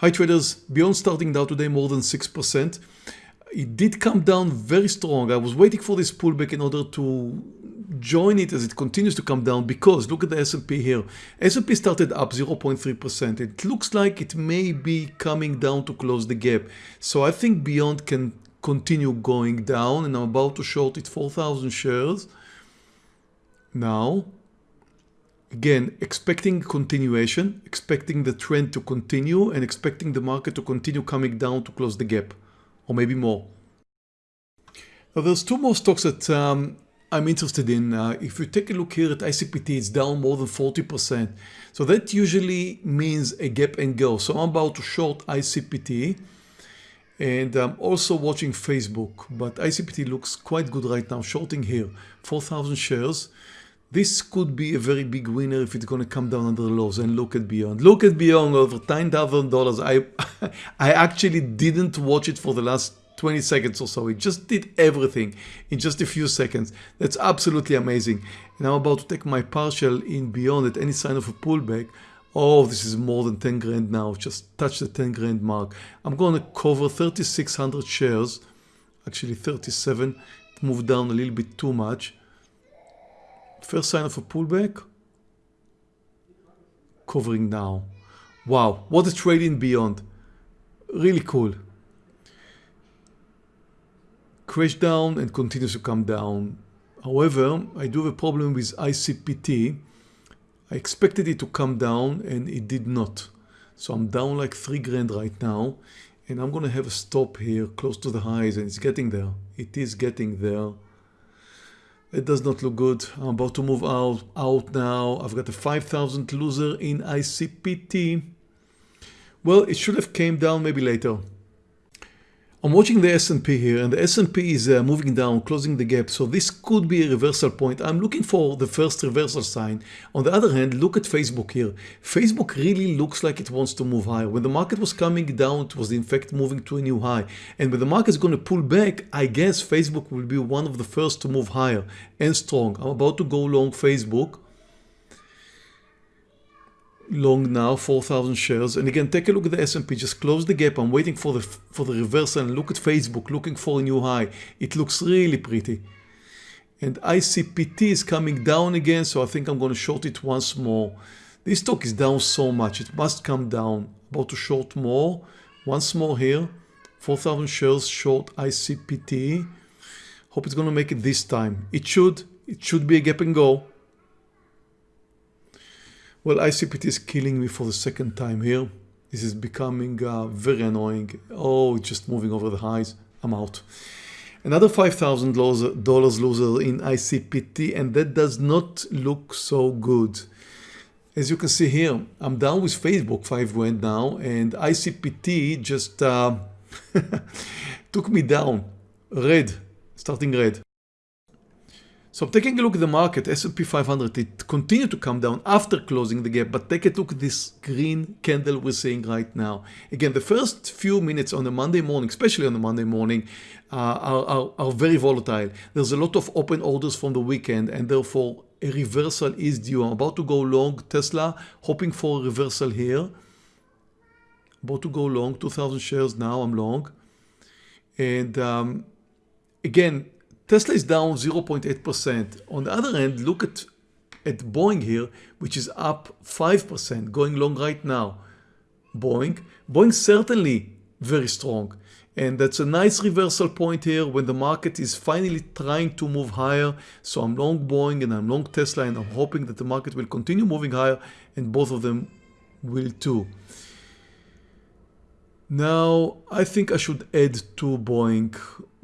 Hi traders, Beyond starting down today more than 6%. It did come down very strong. I was waiting for this pullback in order to join it as it continues to come down because look at the S&P here. S&P started up 0.3%. It looks like it may be coming down to close the gap. So I think Beyond can continue going down and I'm about to short it 4,000 shares. Now again, expecting continuation, expecting the trend to continue and expecting the market to continue coming down to close the gap or maybe more. Now there's two more stocks that um, I'm interested in. Uh, if you take a look here at ICPT, it's down more than 40%. So that usually means a gap and go. So I'm about to short ICPT and I'm also watching Facebook, but ICPT looks quite good right now, shorting here, 4,000 shares. This could be a very big winner if it's going to come down under the lows and look at Beyond. Look at Beyond over $10,000. I, I actually didn't watch it for the last 20 seconds or so. It just did everything in just a few seconds. That's absolutely amazing. And I'm about to take my partial in Beyond at any sign of a pullback. Oh, this is more than 10 grand now. Just touch the 10 grand mark. I'm going to cover 3,600 shares. Actually 37. It moved down a little bit too much. First sign of a pullback. Covering now. Wow, what a trade in beyond. Really cool. Crash down and continues to come down. However, I do have a problem with ICPT. I expected it to come down and it did not. So I'm down like three grand right now and I'm going to have a stop here close to the highs and it's getting there. It is getting there. It does not look good. I'm about to move out, out now. I've got a 5,000 loser in ICPT. Well, it should have came down maybe later. I'm watching the S&P here and the S&P is uh, moving down, closing the gap. So this could be a reversal point. I'm looking for the first reversal sign. On the other hand, look at Facebook here. Facebook really looks like it wants to move higher. When the market was coming down, it was in fact moving to a new high. And when the market is going to pull back, I guess Facebook will be one of the first to move higher and strong. I'm about to go long Facebook long now 4,000 shares. And again take a look at the S&P just close the gap. I'm waiting for the for the reversal and look at Facebook looking for a new high. It looks really pretty. And ICPT is coming down again so I think I'm going to short it once more. This stock is down so much. It must come down. About to short more. Once more here. 4,000 shares short ICPT hope it's going to make it this time. It should. It should be a gap and go well, ICPT is killing me for the second time here. This is becoming uh, very annoying. Oh, just moving over the highs. I'm out. Another $5,000 loser in ICPT and that does not look so good. As you can see here, I'm down with Facebook 5 grand now and ICPT just uh, took me down. Red, starting red. So taking a look at the market, S&P 500, it continued to come down after closing the gap, but take a look at this green candle we're seeing right now. Again, the first few minutes on a Monday morning, especially on a Monday morning, uh, are, are, are very volatile. There's a lot of open orders from the weekend and therefore a reversal is due. I'm about to go long Tesla, hoping for a reversal here. About to go long, 2,000 shares now, I'm long. And um, again, Tesla is down 0.8%. On the other hand, look at, at Boeing here, which is up 5%, going long right now. Boeing, Boeing certainly very strong. And that's a nice reversal point here when the market is finally trying to move higher. So I'm long Boeing and I'm long Tesla and I'm hoping that the market will continue moving higher and both of them will too. Now, I think I should add to Boeing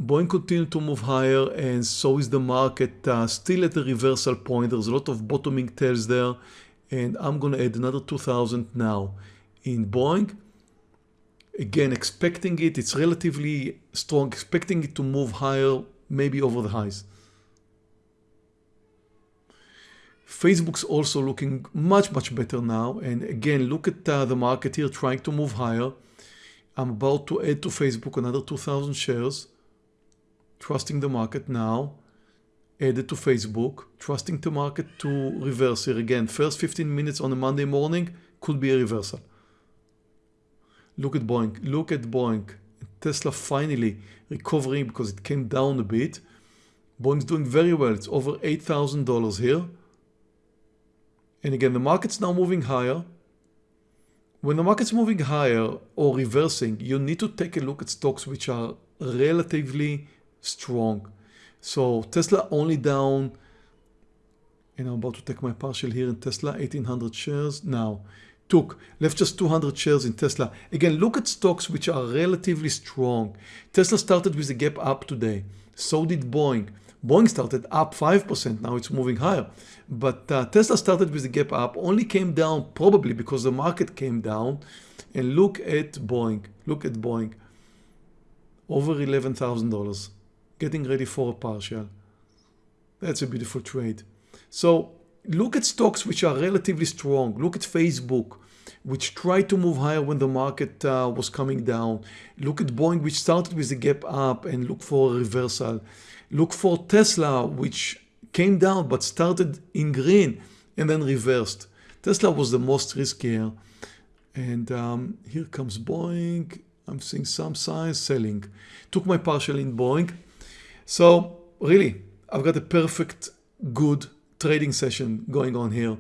Boeing continued to move higher and so is the market uh, still at the reversal point. There's a lot of bottoming tails there and I'm going to add another 2000 now in Boeing. Again, expecting it, it's relatively strong, expecting it to move higher, maybe over the highs. Facebook's also looking much, much better now. And again, look at uh, the market here trying to move higher. I'm about to add to Facebook another 2000 shares trusting the market now, added to Facebook, trusting the market to reverse here again. First 15 minutes on a Monday morning could be a reversal. Look at Boeing. Look at Boeing. Tesla finally recovering because it came down a bit. Boeing's doing very well. It's over $8,000 here. And again, the market's now moving higher. When the market's moving higher or reversing, you need to take a look at stocks which are relatively strong. So Tesla only down, and I'm about to take my partial here in Tesla, 1800 shares. Now, took left just 200 shares in Tesla. Again, look at stocks which are relatively strong. Tesla started with a gap up today. So did Boeing. Boeing started up 5%, now it's moving higher. But uh, Tesla started with a gap up, only came down probably because the market came down. And look at Boeing, look at Boeing. Over $11,000, getting ready for a partial. That's a beautiful trade. So look at stocks which are relatively strong. Look at Facebook, which tried to move higher when the market uh, was coming down. Look at Boeing, which started with a gap up and look for a reversal. Look for Tesla, which came down but started in green and then reversed. Tesla was the most riskier. And um, here comes Boeing. I'm seeing some signs selling. Took my partial in Boeing. So really, I've got a perfect, good trading session going on here.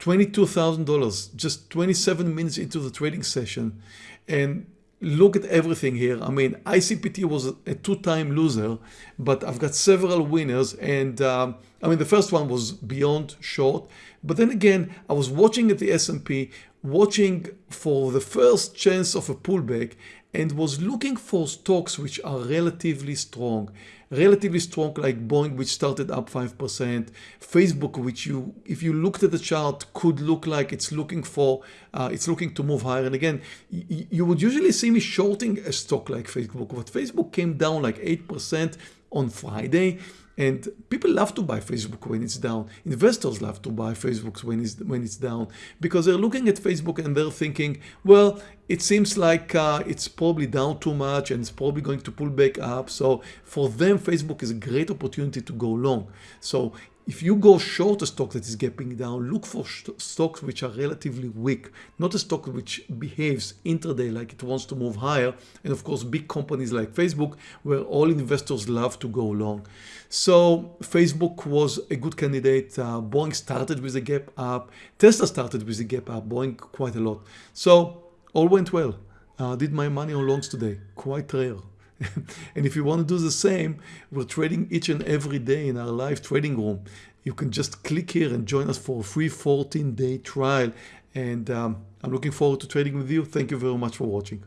$22,000, just 27 minutes into the trading session. And look at everything here. I mean, ICPT was a two-time loser, but I've got several winners. And um, I mean, the first one was beyond short. But then again, I was watching at the S&P, watching for the first chance of a pullback and was looking for stocks which are relatively strong. Relatively strong like Boeing which started up 5%, Facebook which you if you looked at the chart could look like it's looking for uh, it's looking to move higher. And again you would usually see me shorting a stock like Facebook. But Facebook came down like 8% on Friday and people love to buy Facebook when it's down. Investors love to buy Facebook when it's, when it's down because they're looking at Facebook and they're thinking, well, it seems like uh, it's probably down too much and it's probably going to pull back up. So for them, Facebook is a great opportunity to go long. So if you go short a stock that is gapping down, look for stocks which are relatively weak, not a stock which behaves intraday like it wants to move higher. And of course, big companies like Facebook, where all investors love to go long. So Facebook was a good candidate. Uh, Boeing started with a gap up. Tesla started with a gap up, Boeing quite a lot. So all went well. Uh, did my money on longs today, quite rare. and if you want to do the same, we're trading each and every day in our live trading room. You can just click here and join us for a free 14 day trial. And um, I'm looking forward to trading with you. Thank you very much for watching.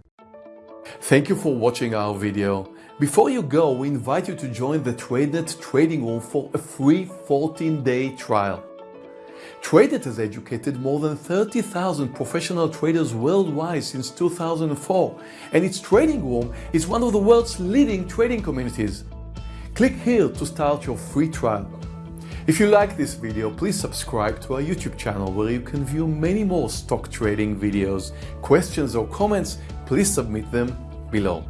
Thank you for watching our video. Before you go, we invite you to join the TradeNet trading room for a free 14 day trial. TradeNet has educated more than 30,000 professional traders worldwide since 2004, and its trading room is one of the world's leading trading communities. Click here to start your free trial. If you like this video, please subscribe to our YouTube channel where you can view many more stock trading videos. Questions or comments, please submit them below.